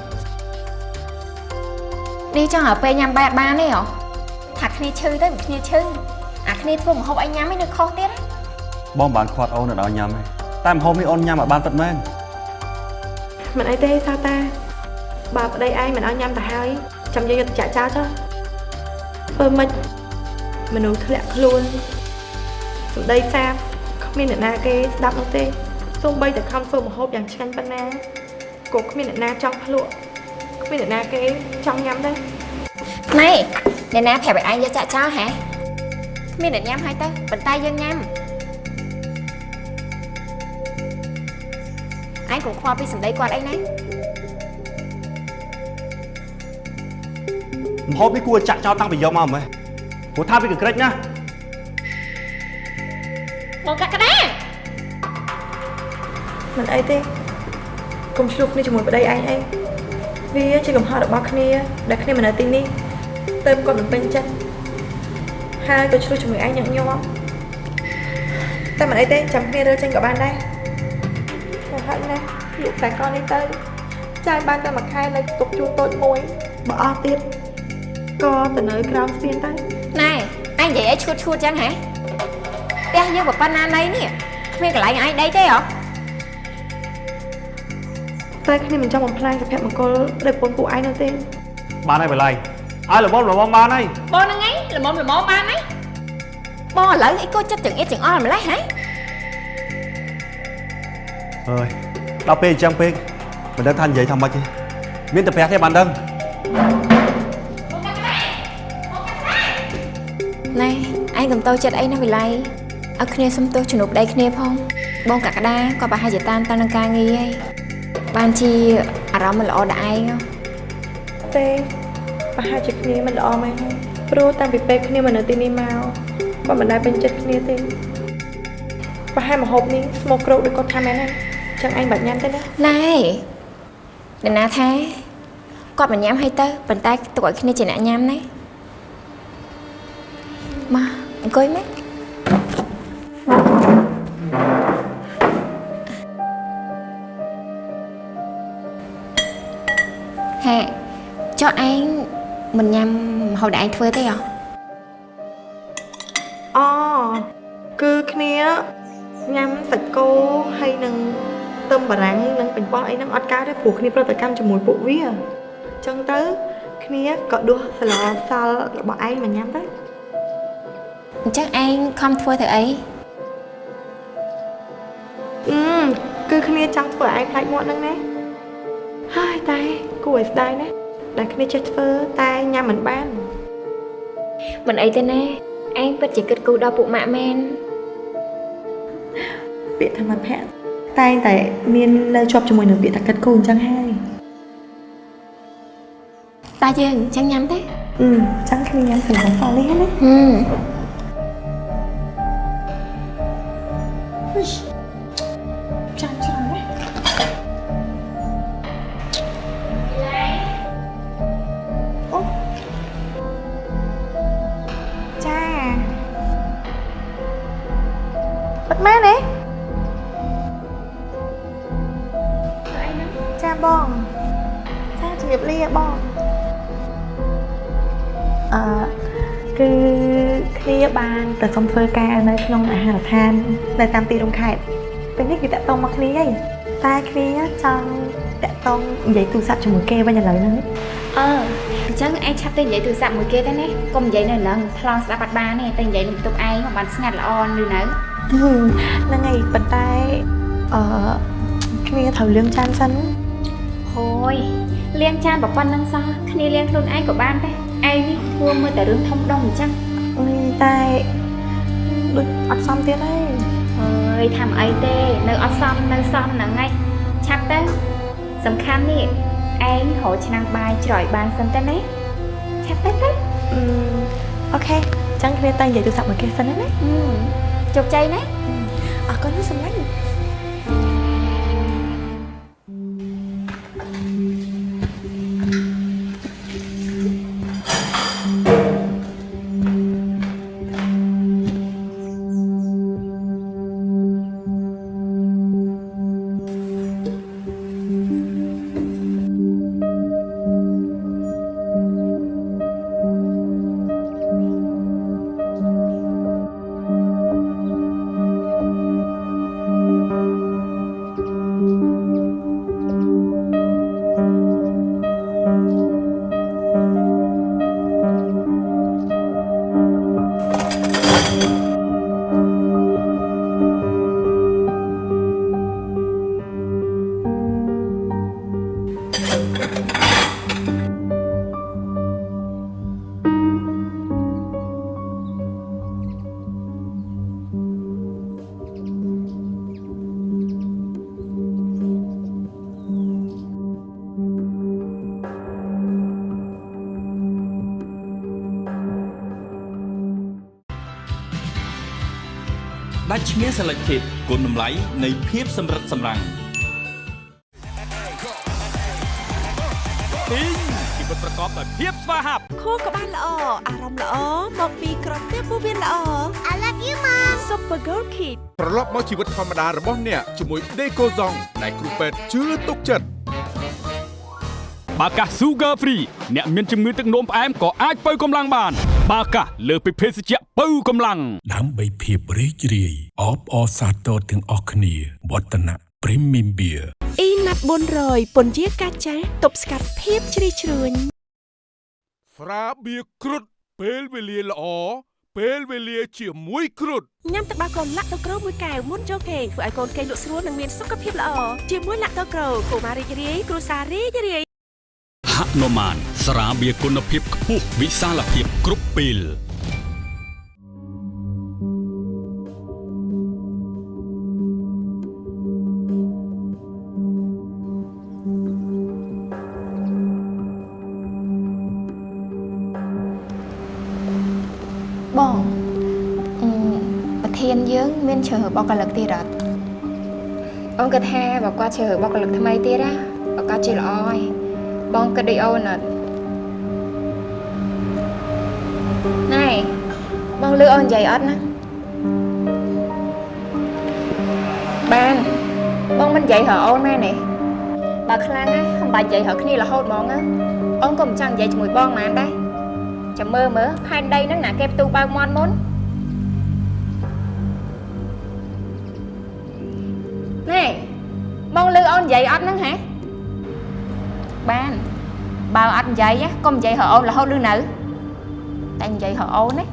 នេះចង់ឲ្យពេលញ៉ាំបែបបានទេហ៎ថាគ្នាឈឺទៅមិនគ្នាឈឺអាគ្នាធ្វើម្ហូបឲ្យញ៉ាំឯនៅខុសទៀតណាបងបានខាត់អូននៅដល់ញ៉ាំទេតែម្ហូបនេះអូនញ៉ាំឲ្យបានពិតមែនហមិនអីទេសាតាបើប្តីឯងមិនឲ្យញ៉ាំទៅហើយចាំយើងយកទៅចាក់ចោលចុះធ្វើម៉េចមនុស្សធ្លាក់ខ្លួនសម្ដីសាបគ្មានអ្នកណាគេស្ដាប់នោះទេសូម្បីតែខំធ្វើម្ហូបយ៉ាងឆ្ងាញ់ប៉ុណ្ណាក៏គ្មានអ្នកណាចង់ភ្លក់ គ្មានអ្នកណាគេចង់ញ៉ាំដែរណែអ្នកណាប្រាប់ឲ្យឯងយកចាក់ចោលហ៎គ្មានអ្នកញ៉ាំហើយទៅប៉ុន្តែយើងញ៉ាំឯងកុំខ្វល់ពីសម្ដីគាត់អីណាមហូបនេះគួរចាក់ចោលតាំងពីយកមកម៉េះព្រោះថាវាកក្រិចណាស់បងកាក់ក្តាមិនអីទេកុំឆ្លោះគ្នាជាមួយប្តីឯងអី វាជាកំហុសរបស់គ្នា ដែលគ្នាមិននៅទីនេះទៅគាត់មិនពេញចិត្តហើយក៏ឆ្លោះជាមួយឯងញឹកញាប់តែមិនអីទេចាំគ្នារើចេញក៏បានដែរតែហត់ណាស់លក់ខ្សែកនេះទៅចាយបានតែមួយខែនៅទុកជួលតូចមួយបើអស់ទៀតក៏ទៅនៅក្រោមស្ពានទៅណែឯងនិយាយឲ្យឈួតឈួតចឹងហ៎ផ្ទះយើងប៉ុណ្ណាណៃនេះគ្មានកន្លែងឯងដីទេហ៎ តែគ្នាមិនចង់បំផ្លាញសុភមង្គលដោយពូនពួកឯងនោះទេបានហើយបល័យឲ្យលំមលំមបានហើយបងហ្នឹងឯងល្មមល្មមបានហីបងឥឡូវអីក៏ចិត្តទាំងអៀតទាំងអល់ម្លេះហ៎អើយដល់ពេលអញ្ចឹងពេកមិនដឹងថានិយាយថាម៉េចទេមានតែប្រាក់ទេបានដឹងណែឯងកុំតូចចិត្តអីណាវិល័យឲ្យគ្នាសុំទោសជំនួបដៃគ្នាផងបងកក្កដាក៏ប្រហែលជាតាមតាននឹងការងារហើយ បានជាអារម្មណ៍មិនល្អដល់ឯងហ៎ទេប្រហែលជាគ្នាមិនល្អមែនហើយព្រោះតាំងពីពេលគ្នាមកនៅទីនេះមកគាត់មិនដែលពេញចិត្តគ្នាទេប្រហែលមហូបនេះស្មោកគ្រោកដូចគាត់ថាមែនហើយចឹងឯងបាច់ញ៉ាំទេណាណែអ្នកណាថាគាត់មិនញ៉ាំឲ្យទៅប៉ុន្តែទុកឲ្យគ្នាជាអ្នកញ៉ាំណាមកអង្គុយមក ហេចុះឯងមិនញ៉ាំម្ហូបដែលឯងធ្វើទេហ៎អូគឺគ្នាញ៉ាំសាច់គោហើយនឹងទឹមបារាំងនិងប៉េងប៉ោះអីហ្នឹងអត់កើតទេព្រោះគ្នាប្រតិកម្មជាមួយពួកវាអញ្ចឹងទៅគ្នាក៏ដួសស្លសល់របស់ឯងមកញ៉ាំទៅអញ្ចឹងឯងខំធ្វើទៅអីអឺគឺគ្នាចង់ធ្វើឲ្យឯងខ្លាចមាត់ហ្នឹងណា ហើយតែគួរឲ្យស្ដាយណាស់ដែលគ្នាចេះធ្វើតែញ៉ាំមិនបានមិនអីទេណាឯងពិតជាគិតគូរដល់ពួកម៉ាក់មែនពាក្យធម្មភៈតែងតែមាននៅជាប់ជាមួយនឹងពាក្យតាកិតគូអញ្ចឹងហើយតាយើងអញ្ចឹងញ៉ាំទេអឺអញ្ចឹងគ្នាញ៉ាំស្លសល់នេះណាហឹម បានទៅសុំធ្វើការនៅក្នុងអាហារដ្ឋាននៅតាមទីរួមខេត្តពេលនេះគឺតាក់តងមកគ្នាហើយតែគ្នាចង់តាក់តងនិយាយទូរស័ព្ទជាមួយគេវិញឥឡូវហ្នឹងអឺអញ្ចឹងឯងឆាប់ទៅនិយាយទូរស័ព្ទមួយគេទៅណាកុំនិយាយនៅនឹងប្លង់ស្ដាប់បាត់បានទេទៅនិយាយនឹងបន្ទប់ឯងបានស្ងាត់ល្អឬនៅហឹមហ្នឹងហើយប៉ុន្តែអឺគ្នាត្រូវលឿងចានសិនហូយលាងចានប្រប៉ុណ្្នឹងសោះគ្នាលាងខ្លួនឯងក៏បានដែរឯងនេះធ្វើមើលតែរឿងធំដុំអញ្ចឹងអឺតែ ដូចអត់សមទៀតហើយអើយធ្វើអីទេ នៅអត់សមនៅសមហ្នឹងឯងឆាប់ទៅសំខាន់នេះឯងរកឆ្នាំងបាយច្រយបានសិនទៅណាឆាប់ទៅទៅអឺអូខេអញ្ចឹងគ្នាតែនិយាយទូរស័ព្ទមួយគេសិនណាហឹមជោគជ័យណាអរគុណណាស់សម្លាញ់ ដាច់ឈ្មោះ Selected គុណតម្លៃនៃភាពសម្រិតសម្រាំងទីងជីវិតប្រកបដោយភាពស្វាហាប់ខួរក្បាលល្អអារម្មណ៍ល្អមកពីក្រពះពោះវៀនល្អ I love you mom Super Gold Kid ត្រឡប់មកជីវិតធម្មតារបស់អ្នកជាមួយ Decoson ដែលគ្រូពេទ្យជឿទុកចិត្តបាកាស Sugar Free អ្នកមានជំងឺទឹកនោមផ្អែមក៏អាចបើកម្លាំងបាន បាកាសលើសពីភេសជ្ជៈបើកម្លាំងដើម្បីភាពរីករាយអបអរសាទរទាំងអស់គ្នាវឌ្ឍនៈ Premium Beer អ៊ីណាត់400ពន្យាកាចាស់ទប់ស្កាត់ភាពជ្រីជ្រួញស្រាបៀរគ្រុតពេលវេលាល្អពេលវេលាជាមួយគ្រុតញ៉ាំទឹកដោះគោឡាក់ដូក្រូមួយកែវមុនចូលគេងធ្វើឲ្យកូនគេងលក់ស្រួលនិងមានសុខភាពល្អជាមួយឡាក់ដូក្រូកុមាររីករាយគ្រួសាររីករាយ ហនុមានស្រាបៀរគុណភាពខ្ពស់វិសាលភាពគ្រប់ពេលបងអឺប្រធានយើង មានជ្រើសបោកកលឹកទៀតអត់អូនគិតថាបើគាត់ជ្រើសបោកកលឹកថ្មីទៀតណាបើគាត់ជាល្អហើយ បងគិតដូចអូនអត់ណែបងលឺអូននិយាយអត់ណាបានបងមិននិយាយរកអូនមែនទេបើខ្លាំងណា không បាច់និយាយរកគ្នារហូតហ្មងណាអូនក៏មិនចង់និយាយជាមួយបងហ្មងដែរចាំមើលមើលផែនដីហ្នឹងណាគេផ្ទុះបើកមាត់មុនណែបងលឺអូននិយាយអត់ហ្នឹងហ៎ បានបើអត់និយាយណាកុំនិយាយរអូនរហូតលឺនៅតែនិយាយរអូនណា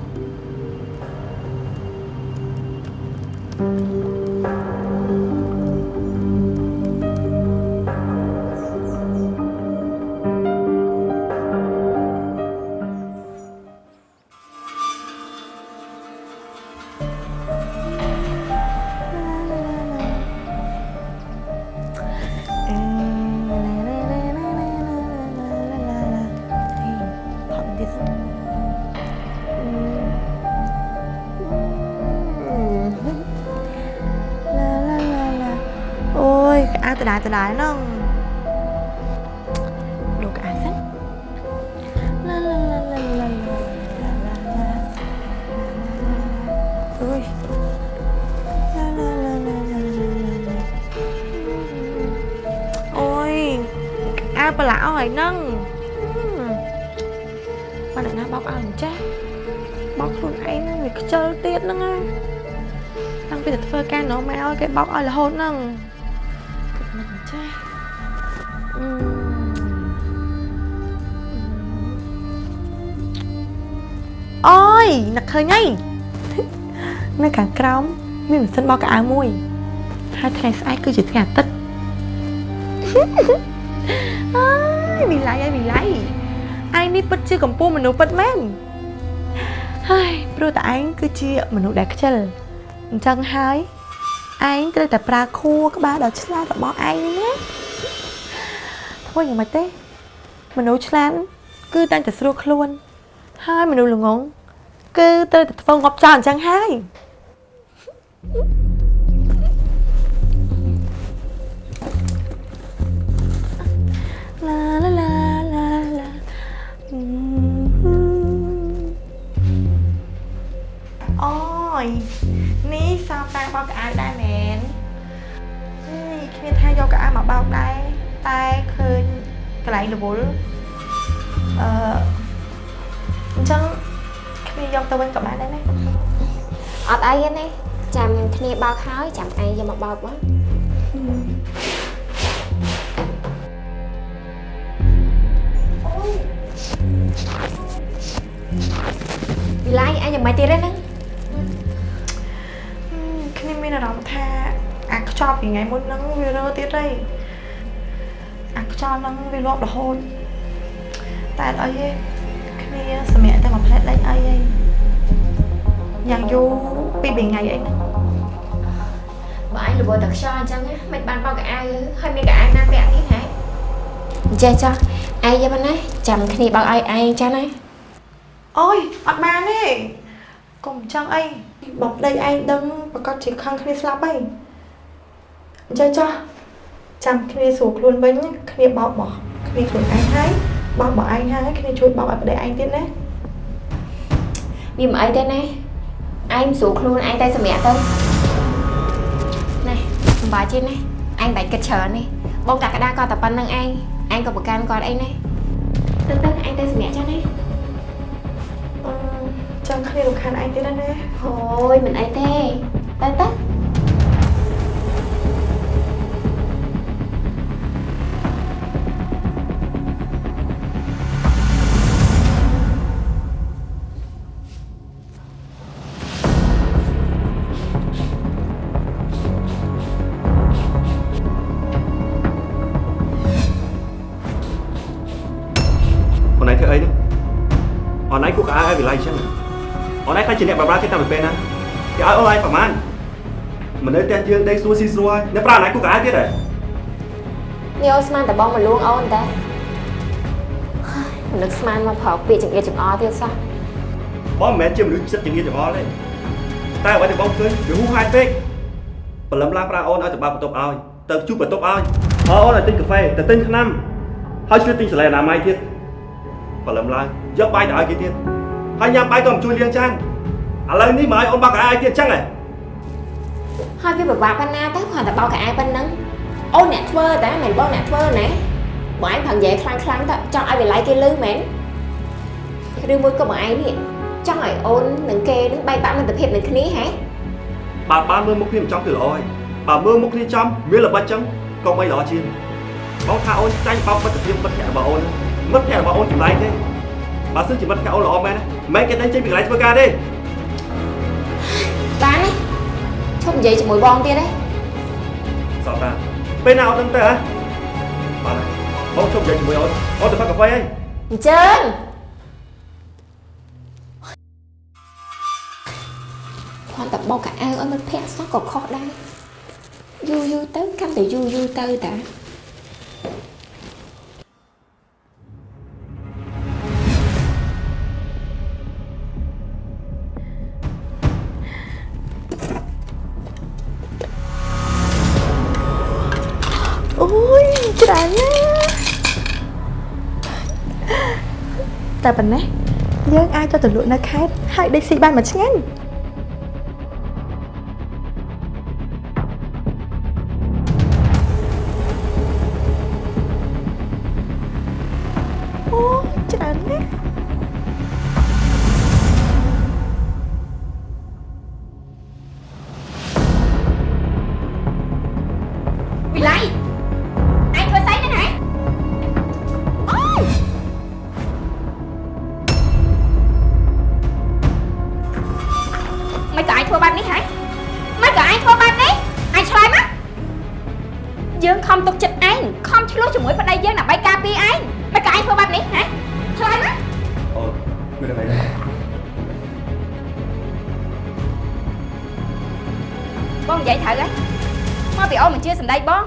ហើយហ្នឹងបើអ្នកណាបោកឲ្យអញ្ចេះបោកខ្លួនឯងហ្នឹងវាខ្ជិលទៀតហ្នឹងណាតាំងពីតែធ្វើការនោះមកឲ្យគេបោកឲ្យរហូតហ្នឹងមិនចាស់អឺអូយនឹកឃើញហើយនៅខាងក្រោមមានម៉ាស៊ីនបោកកៅអៅមួយហើយថ្ងៃស្អែកគឺជាថ្ងៃអាទិត្យអើយវិ ល័យហើយវិល័យឯងនេះពិតជាកម្ពុជាមនុស្សពិតមែនហើយព្រោះតែឯងគឺជាមនុស្សដែលខ្ជិលអញ្ចឹងហើយឯងត្រូវតែប្រើខួរក្បាលដ៏ឆ្លាតរបស់ឯងនេះណាធ្វើយ៉ាងម៉េចទេ មនុស្សឆ្លាតគឺតែងតែស្រួលខ្លួន ហើយមនុស្សល្ងងគឺត្រូវតែធ្វើងាប់ចោលអញ្ចឹងហើយឡាឡាឡាឡា តាំងបោកកៅអៅដែរមែនហេគ្មានថាយកកៅអៅមកបោកដែរតែឃើញកន្លែងរវល់អឺអញ្ចឹងគ្នាយកទៅវិញក៏បានដែរណាអត់អីទេណាចាំគ្នាបោកហើយចាំឯងយកមកបោកបងវិល័យឯងយ៉ាងម៉េចទៀតហ្នឹង គ្នាមានអារម្មណ៍ថាអាខ្ចប់ពីថ្ងៃមុនហ្នឹងវារើទៀតហើយអាខ្ចប់ហ្នឹងវាលាប់រហូតតែអត់អីទេគ្នាសម្រាប់តែមួយផ្លែដេញអីហីយ៉ាងយូរពីរបីថ្ងៃអីហ្នឹងបើឯងរវល់តែខ្យល់អញ្ចឹងណាមិនបានបោកកៅអៅហើយមានកៅអៅណាពាក់ទៀតហ៎ចេះចុះឯងយកមកណាចាំគ្នាបោកឲ្យឯងចាណាអូយអត់បានទេកុំចង់អី បើប្តីឯងដឹងប្រកាសជាខឹងគ្នាស្លាប់ហើយអញ្ចឹងចុះចាំគ្នាស្រួលខ្លួនវិញគ្នាបោកបោះគ្នាខ្លួនឯងហើយបោកបោះឯងហើយគ្នាជួយបោកឲ្យប្តីឯងទៀតណាវាមិនអីទេណាឯងមិនស្រួលខ្លួនឯងតែសម្រាប់ទៅណែមិនបាច់ទេណាឯងបាច់គិតច្រើននេះបងតាក្តារក៏តែប៉ុណ្្នឹងឯងឯងក៏ប្រកាន់គាត់អីណាទៅទៅឯងទៅសម្រាប់ចាស់ណាអឺ ចង់គ្នារំខានឯងទៀត ជាអ្នកបម្រើគេតាមពេលណាគេឲ្យអូនឯងប្រមាណមិននៅផ្ទះយើងដេកសួរស៊ីស្រួលអ្នកប្រាអូនឯងគួរក្អាទៀតហ៎នេះអូនស្មានតែបងមកលួងអូនតែហើយមិននឹកស្មានមកប្រោកពាក្យចង្អៀតចង្អល់ទៀតសោះបងមិនមែនជាមនុស្សចិត្តចង្អៀតចង្អល់ទេតែអ្វីដែលបងឃើញវាហួសហេតុពេកព្រលឹមឡើងប្រាអូនឲ្យទៅបើកបន្ទប់ឲ្យទៅជួបបន្ទប់ឲ្យហើយអូនឲ្យទិញកាហ្វេទៅទិញថ្នាំហើយជួយទិញសាលាអនាម័យទៀតព្រលឹមឡើងយកបាយទៅឲ្យគេទៀតហើយញ៉ាំបាយក៏មិនជួយលាងចាន ឥឡូវនេះមកឲ្យអូនបើកកាឲ្យទៀតអញ្ចឹងហ៎ហើយវាពិបាកប៉ុណ្ណាទៅគ្រាន់តែបោកកៅអៅប៉ុណ្ណឹងអូនអ្នកធ្វើតែមិនបងអ្នកធ្វើណាបងឯងប្រឹងនិយាយខ្លាំងខ្លាំងៗទៅចង់ឲ្យវាឡៃគេលឺមែនឬមួយក៏បងឯងនេះចង់ឲ្យអូននិងគេនឹងបែកបាក់មិត្តភាពនឹងគ្នាហ៎បើបានមើលមុខគ្នាមិនចំគឺល្អហើយបើមើលមុខគ្នាចំមានល្បិចចឹងក៏មិនល្អជាងបងថាអូនចាញ់បោកមិត្តភាពមិត្តភក្តិរបស់អូនមិត្តភក្តិរបស់អូនចម្លែកទេបើសិនជាមិត្តភក្តិអូនល្អមែនណាមិនគេតែចេញពីកន្លែងធ្វើការទេ បានទេឈប់និយាយជាមួយបងទៀតទេសោះតាពេលណាអូនដឹងទៅហ៎បានហើយបងជប់និយាយជាមួយអូនអូនទៅផឹកកាហ្វេហើយអញ្ជើញគ្រាន់តែបោកកៅអៅឲ្យមិត្តភក្តិសោះក៏ខុសដែរយូរយូរទៅកាន់តែយូរយូរទៅតា តែប៉ុណ្ណេះយើងអាចទៅទៅលក់នៅខេត្តហើយដេកស៊ីបានមួយឆ្ងាញ់ ធ្វើបែបនេះហ៎មិនក៏ឯងធ្វើបែបនេះឯងឆ្លើយមកយើងខំទុកចិត្តឯងខំឆ្លោះជាមួយប្តីយើងដើម្បីការពារឯងមិនក៏ឯងធ្វើបែបនេះហ៎ឆ្លើយមកអូនមានអីទេបងនិយាយត្រូវហើយមកពីអូនមិនជឿសម្ដីបង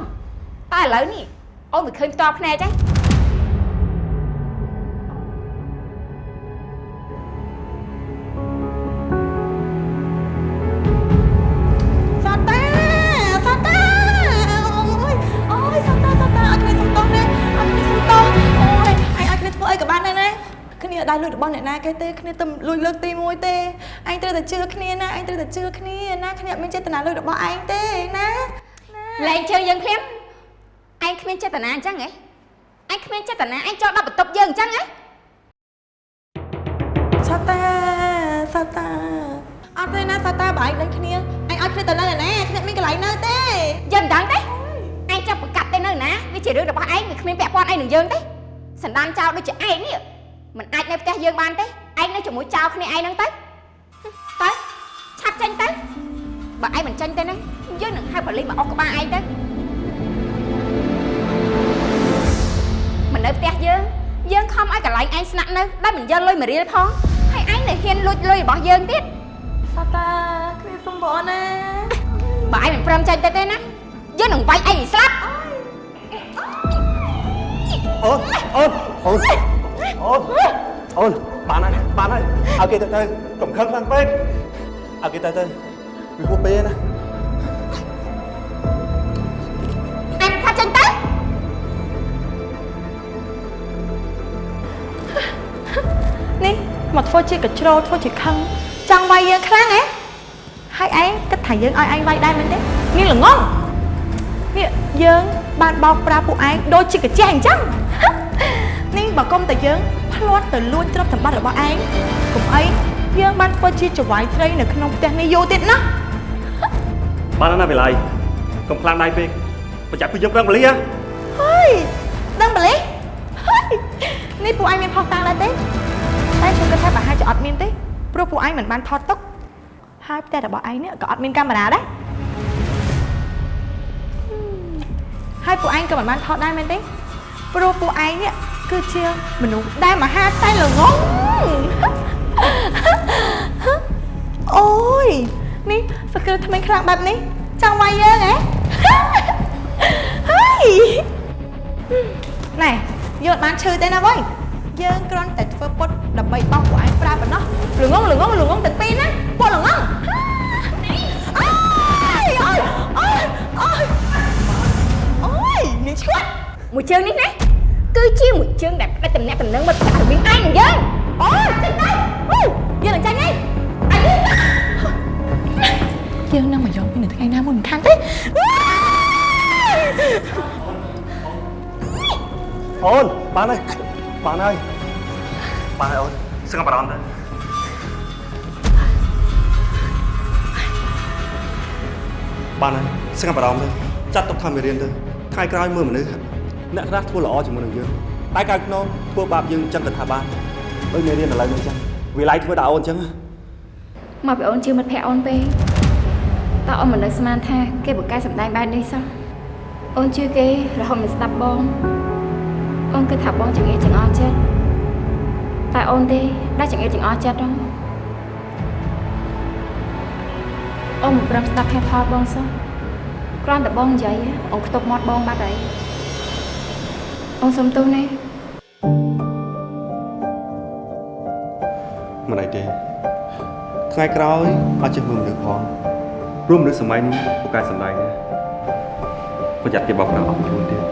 តែឥឡូវនេះអូនមិនឃើញផ្ទាល់ភ្នែកទេ ទេគ្នាទៅលួចលើកទី1ទេអញត្រូវតែជឿគ្នាណាអញត្រូវតែជឿគ្នាណាគ្នាអត់មានចេតនាលួចរបស់ឯងទេណាលែងជើងយើងភ្លាមឯងគ្មានចេតនាអញ្ចឹងហ៎ឯងគ្មានចេតនាឯងចោលដល់បន្ទប់យើងអញ្ចឹងហ៎សាតាសាតាអត់ទេណាសាតាបើឯងដឹងគ្នាអញអត់គ្នាទៅនៅណាគ្នាមានកន្លែងនៅទេយើងមិនដឹងទេឯងចាប់ប្រកាត់ទៅនៅណាវាជារឿងរបស់ឯងវាគ្មានពាក់ព័ន្ធអីនឹងយើងទេសណ្ដានចោលដូចជាឯងនេះមិនអាចនៅផ្ទះយើងបានទេ ឯងនៅជាមួយចោលគ្នាឯងហ្នឹងទៅទៅឆាប់ចេញទៅបើឯងមិនចេញទៅណាយើងនឹងហៅប៉ូលីសមកអុសក្បាលឯងទៅមិននៅផ្ទះយើងយើងខំឲ្យកន្លែងឯងស្នាក់នៅដែលមិនយកលុយមួយរៀលផងហើយឯងនៅហ៊ានលួចលុយរបស់យើងទៀតសាតាគ្នាសុំបងណាបើឯងមិនព្រមចេញទៅទេណាយើងនឹងវាយឯងឲ្យស្លាប់អូនអូនអូនអូនអូន បានហើយបានហើយឲ្យគេទៅទៅកុំខឹងខ្លាំងពេកឲ្យគេទៅទៅវាហួសពេលណាឯងថាចេញទៅនេះមកធ្វើជាកញ្ជ្រោលធ្វើជាខឹងចង់វាយយើងខ្លាំងហ៎ហើយឯងគិតថាយើងឲ្យឯងវាយដែរមែនទេនេះល្ងងនេះយើងបានបោកប្រាស់ពួកឯងដូចជាកាជះអញ្ចឹងនេះបើគុំតែយើង ផ្្លាត់ទៅលួចទ្រព្យសម្បត្តិរបស់ឯងកុំអីយើងបានធ្វើជាចវាយស្រីនៅក្នុងផ្ទះនេះយូរទៀតណាបានហើយណាវិល័យកុំខ្លាំងដៃពេកប្រចាំពីយើងប្រឹងបលីហ៎ហើយដឹងម្លេះហើយនេះពួកឯងមានផុសតាំងដែរទេតែខ្ញុំគិតថាប្រហែលជាអត់មានទេព្រោះពួកឯងមិនបានថតទុកហើយផ្ទះរបស់ឯងនេះក៏អត់មានកាមេរ៉ាដែរហើយពួកឯងក៏មិនបានថតដែរមែនទេ ព្រោះពួកឯងនេះគឺជាមនុស្សដែលមហាសែនល្ងងអូយនេះសកលថ្មីខ្លាំងបែបនេះចង់វាយយើងហ៎ហើយណែយកបានឈឺទេណាវ៉ៃយើងគ្រាន់តែធ្វើពុតដើម្បីបោកពួកឯងប្រើប៉ុណ្ណោះល្ងងល្ងងល្ងងទាំងពីរណាពុតល្ងងអើយអើយអើយអើយអូយនេះឈួត មួយជើងនេះណាគឺជាមួយជើងដែលផ្ដាច់តំណាក់តំណឹងមកចាក់រវាងឯងនិងយើងអូយចេញទៅអូយយើងនឹងចាញ់ហើយអញយើងនឹងមកយកពីនៅថ្ងៃណាមួយមិនខានទេអូនបានហើយបានហើយបានហើយអូនសឹងបារម្ភទៅបានហើយសឹងបារម្ភទៅចាត់ទុកថាមេរៀនទៅថ្ងៃក្រោយមើលមនុស្ស អ្នកខ្លះធ្វើល្អជាមួយនឹងយើងតែកាយខ្នងធ្វើបាបយើងចឹងក៏ថាបានដូចមេរៀនឥឡូវនេះចឹងវាឡៃធ្វើដល់អូនចឹងមកពីអូនជឿមិត្តភក្តិអូនពេកតើអូនមិននៅស្មានថាគេបកកែសម្ដែងបែបនេះសោះអូនជឿគេរហូតមិនស្ដាប់បងអូនគិតថាបងចង្អៀតចង្អល់ចិត្តតែអូនទេដែលចង្អៀតចង្អល់ចិត្តហ្នឹងអូនមិនព្រមស្ដាប់ហេតុផលបងសោះគ្រាន់តែបងនិយាយអូនខ្ទប់មាត់បងបាត់ហើយ អូនសុំទោសណាមិនអីទេថ្ងៃក្រោយអត់ចេះមើលមនុស្សផងរួមមនុស្សសម័យនេះពូកែសម្ដែងណាប្រយ័ត្នគេបោកប្រាស់អស់ខ្លួនទៀត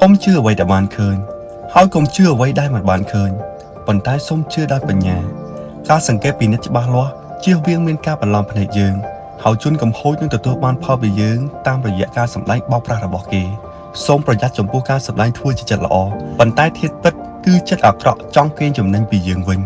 កុំជឿអ្វីដែលបានឃើញហើយកុំជឿអ្វីដែលមិនបានឃើញ ប៉ុន្តែសូមជឿដោយបញ្ញា ការសង្កេតពិនិត្យច្បាស់លាស់ជៀសវាងមានការបន្លំភ្នែកយើងហើយជនកំហូចនឹងទទួលបានផលពីយើងតាមរយៈការសម្ដែងបោកប្រាស់របស់គេសូមប្រយ័ត្នចំពោះការសម្ដែងធ្វើជាចិត្តល្អប៉ុន្តែធាតុពិតគឺចិត្តអាក្រក់ចង់កេងចំណេញពីយើងវិញ